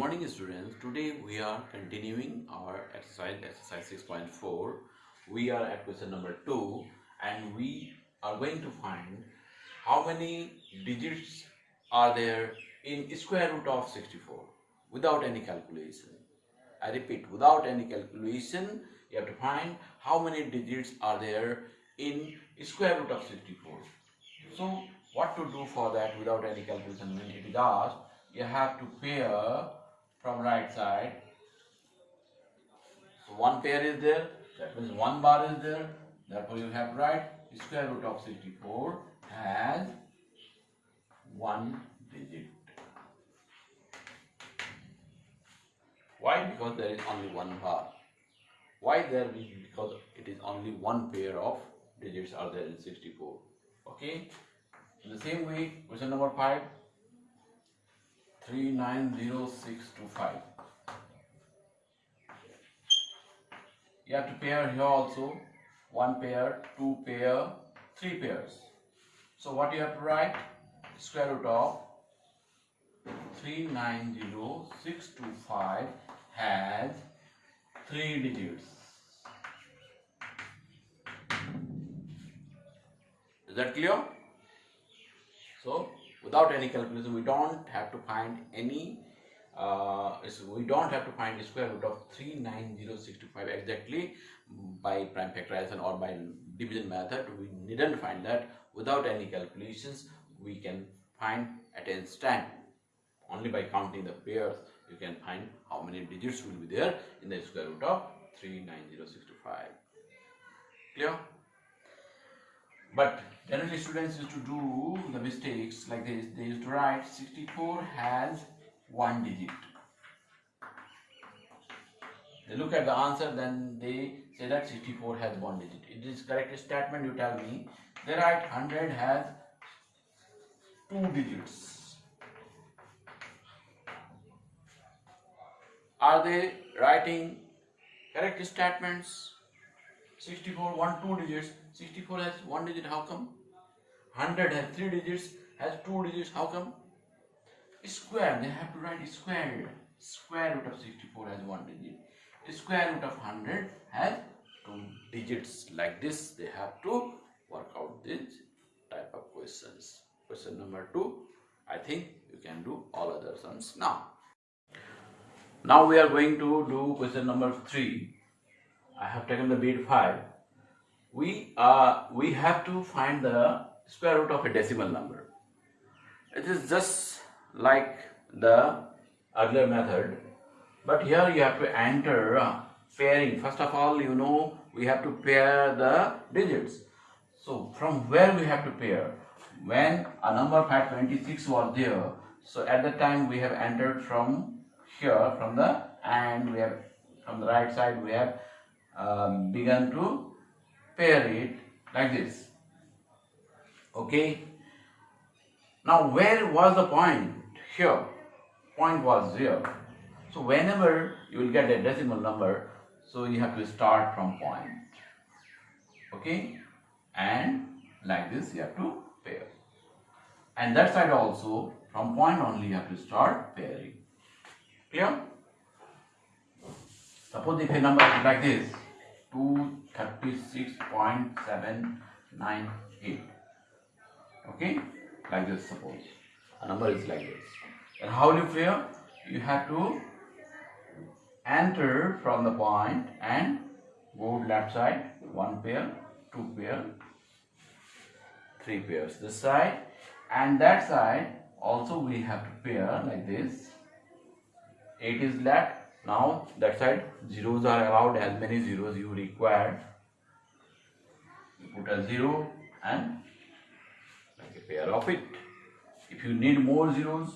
morning students. Today we are continuing our exercise, exercise 6.4. We are at question number 2 and we are going to find how many digits are there in square root of 64 without any calculation. I repeat, without any calculation, you have to find how many digits are there in square root of 64. So, what to do for that without any calculation when it is asked, you have to pair from right side. So, one pair is there, that means one bar is there, therefore you have right square root of 64 has one digit. Why? Because there is only one bar. Why there? Because it is only one pair of digits are there in 64. Okay. In the same way, question number 5, 390625. You have to pair here also, one pair, two pair, three pairs. So what you have to write? Square root of 390625 has three digits. Is that clear? So without any calculation, we don't have to find any. Uh, we don't have to find the square root of 39065 exactly by prime factorization or by division method. We needn't find that without any calculations. We can find at an instant only by counting the pairs you can find how many digits will be there in the square root of 39065 clear but generally students used to do the mistakes like this they used to write 64 has one digit they look at the answer then they say that 64 has one digit it is correct statement you tell me they write 100 has two digits Are they writing correct statements? 64, 1, 2 digits. 64 has 1 digit, how come? 100 has 3 digits, has 2 digits, how come? Square, they have to write square. Square root of 64 has 1 digit. Square root of 100 has 2 digits. Like this, they have to work out this type of questions. Question number 2, I think you can do all other sums now. Now we are going to do question number 3. I have taken the bit 5. We, uh, we have to find the square root of a decimal number. It is just like the earlier method. But here you have to enter uh, pairing. First of all, you know, we have to pair the digits. So from where we have to pair? When a number 526 was there, so at the time we have entered from here from the and we have from the right side we have um, begun to pair it like this. Okay? Now where was the point? Here. Point was here so whenever you will get a decimal number so you have to start from point. Okay? And like this you have to pair. And that side also from point only you have to start pairing. Clear? Suppose if a number is like this, 236.798. Okay? Like this suppose. A number is like this. And how will you pair? You have to enter from the point and go left side, one pair, two pair, three pairs. This side and that side also we have to pair like this 8 is left now that side zeros are allowed as many zeros you require. You put a zero and like a pair of it. If you need more zeros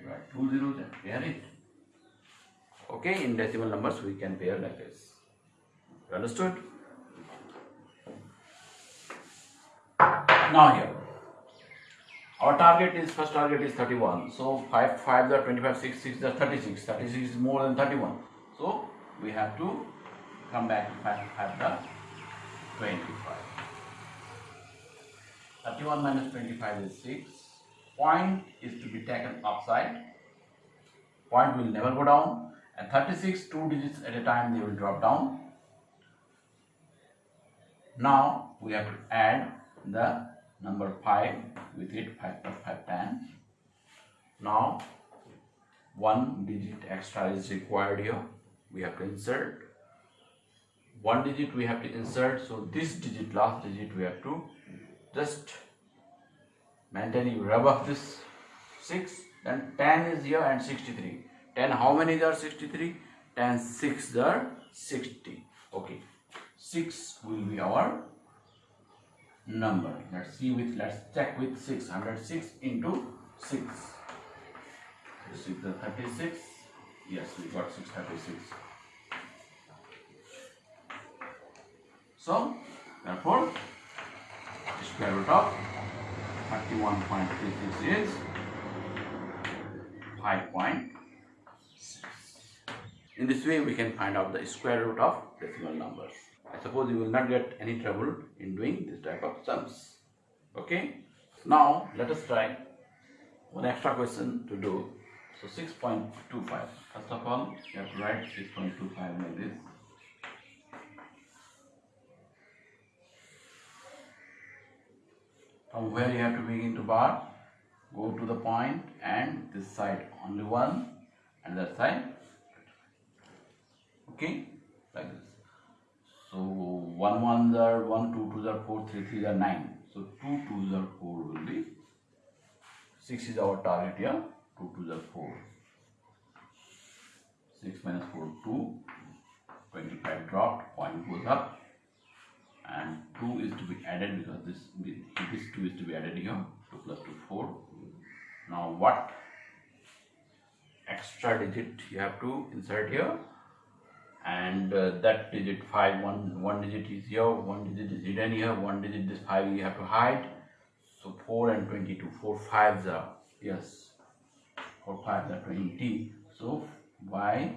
you two zeros and pair it. Okay in decimal numbers we can pair like this. Understood? Now here our target is, first target is 31. So 5, 5 the 25, 6, 6 the 36. 36 is more than 31. So we have to come back to 5, 5 the 25. 31 minus 25 is 6. Point is to be taken upside. point will never go down and 36 two digits at a time they will drop down now we have to add the number 5 with it 5 plus 5 10 now one digit extra is required here. We have to insert. One digit we have to insert so this digit last digit we have to just maintain you rub off this 6 then 10 is here and 63 10 how many are 63 10 6 are 60 okay. 6 will be our number. Let's see with let's check with 6 106 into 6 this is the 36 yes we got 636 so therefore square root of 31.36 is 5.6 in this way we can find out the square root of decimal numbers I suppose you will not get any trouble in doing this type of sums. Okay? Now let us try one extra question to do. So 6.25 first of all you have to write 6.25 like this. From where you have to begin to bar go to the point and this side only one and that side. Okay? Like this 1 1 are 1, 2 2 are 4, 3 3 are 9. So 2 2 are 4 will be 6 is our target here, 2 2 are 4. 6 minus 4, 2, 25 dropped, point goes up and 2 is to be added because this, this 2 is to be added here, 2 plus 2, 4. Now what extra digit you have to insert here? And uh, that digit 5 one one digit is here one digit is hidden here one digit this 5 you have to hide. So 4 and 22 4 fives are yes 4 fives are 20 so by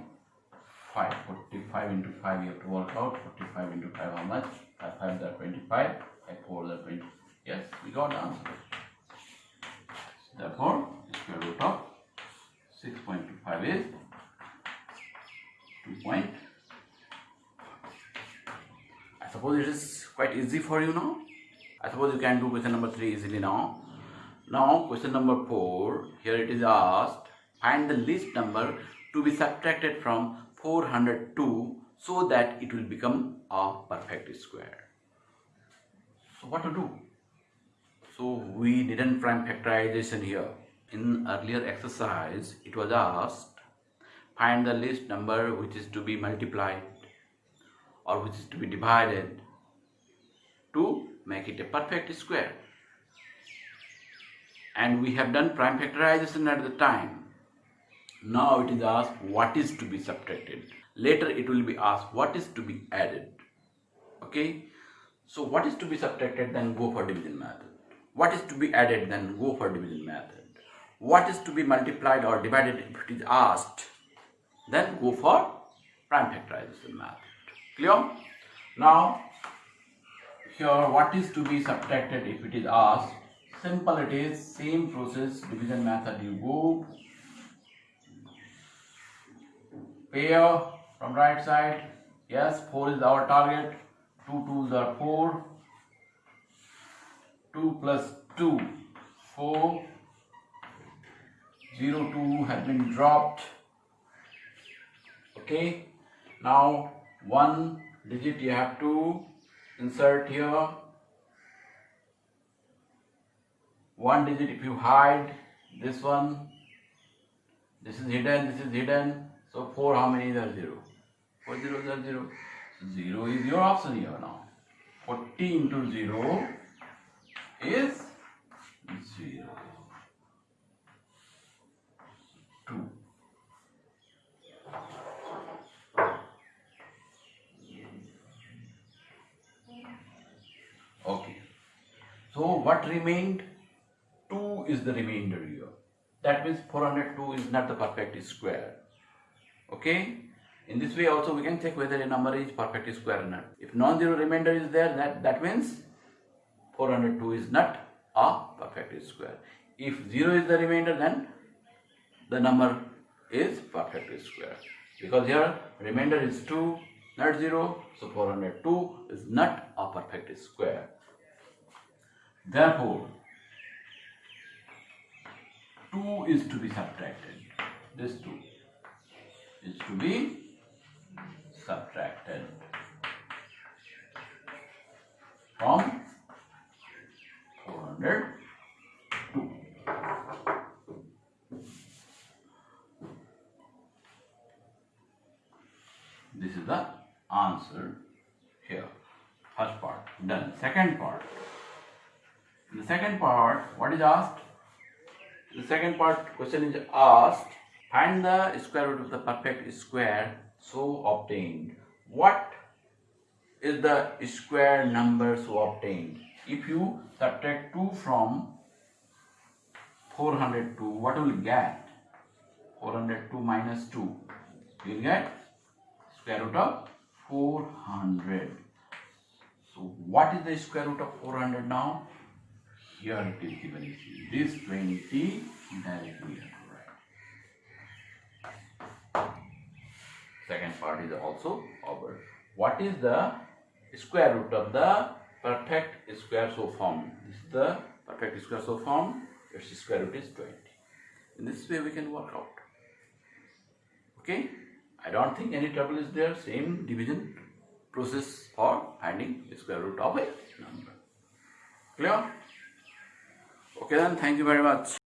5 45 into 5 you have to work out 45 into 5 how much? 5 5 are 25 5 4 are 20 yes we got the answer. Therefore square root of 6.25 is 2 point I suppose it is quite easy for you now I suppose you can do question number 3 easily now now question number 4 here it is asked find the least number to be subtracted from 402 so that it will become a perfect square. So what to do? So we didn't prime factorization here. In earlier exercise, it was asked, find the least number which is to be multiplied or which is to be divided to make it a perfect square. And we have done prime factorization at the time. Now it is asked what is to be subtracted. Later it will be asked what is to be added. Okay. So what is to be subtracted then go for division method. What is to be added then go for division method. What is to be multiplied or divided if it is asked then go for prime factorization method. Clear? Now here what is to be subtracted if it is asked? Simple it is same process division method you go. Pair from right side. Yes 4 is our target. 2 2s are 4 2 plus 2 4 0 2 has been dropped. Okay? Now one digit you have to insert here. One digit if you hide this one. This is hidden this is hidden. So 4 how many are 0 4 zeros are 0. 0 is your option here now. 40 into 0 is 0. 2. Okay. So what remained? 2 is the remainder here. That means 402 is not the perfect square. Okay. In this way also we can check whether a number is perfect square or not. If non-zero remainder is there, that, that means 402 is not a perfect square. If 0 is the remainder, then the number is perfect square because here remainder is 2 not 0 so 402 is not a perfect square therefore 2 is to be subtracted. This 2 is to be subtracted from 402 this is the answer here. First part done. Second part the second part what is asked? The second part question is asked. Find the square root of the perfect square so obtained. What is the square number so obtained? If you subtract 2 from 402 what will you get? 402 minus 2 you will get square root of 400 so what is the square root of 400 now here it is given see this 20 directly write second part is also over what is the square root of the perfect square so formed? This is the perfect square so formed. Its square root is 20 in this way we can work out. Okay? I don't think any trouble is there. Same division process for finding square root of a number. Clear okay then thank you very much